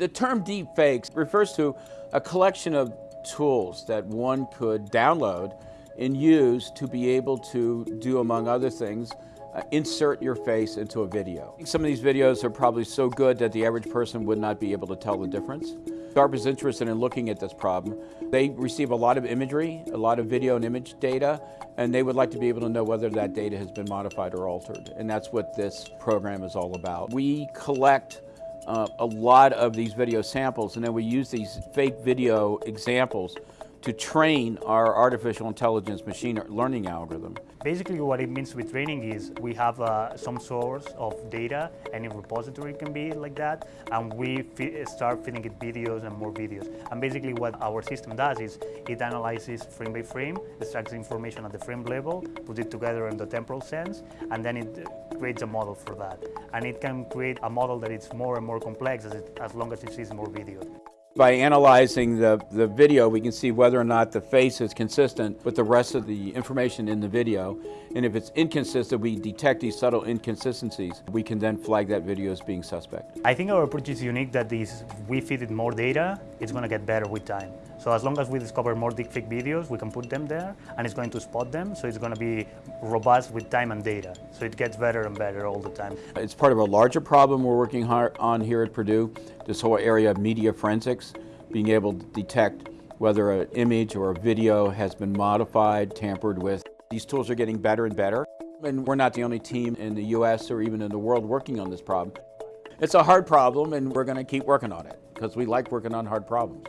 The term deep fakes refers to a collection of tools that one could download and use to be able to do, among other things, uh, insert your face into a video. Some of these videos are probably so good that the average person would not be able to tell the difference. DARPA is interested in looking at this problem. They receive a lot of imagery, a lot of video and image data, and they would like to be able to know whether that data has been modified or altered. And that's what this program is all about. We collect uh, a lot of these video samples and then we use these fake video examples to train our artificial intelligence machine learning algorithm. Basically what it means with training is we have uh, some source of data, any repository can be like that, and we start feeding it videos and more videos. And basically what our system does is it analyzes frame by frame, extracts information at the frame level, puts it together in the temporal sense, and then it creates a model for that. And it can create a model that is more and more complex as, it, as long as it sees more video. By analyzing the, the video, we can see whether or not the face is consistent with the rest of the information in the video. And if it's inconsistent, we detect these subtle inconsistencies. We can then flag that video as being suspect. I think our approach is unique that this, we feed it more data, it's going to get better with time. So as long as we discover more deepfake videos, we can put them there and it's going to spot them. So it's going to be robust with time and data. So it gets better and better all the time. It's part of a larger problem we're working hard on here at Purdue, this whole area of media forensics, being able to detect whether an image or a video has been modified, tampered with. These tools are getting better and better. And we're not the only team in the US or even in the world working on this problem. It's a hard problem and we're going to keep working on it because we like working on hard problems.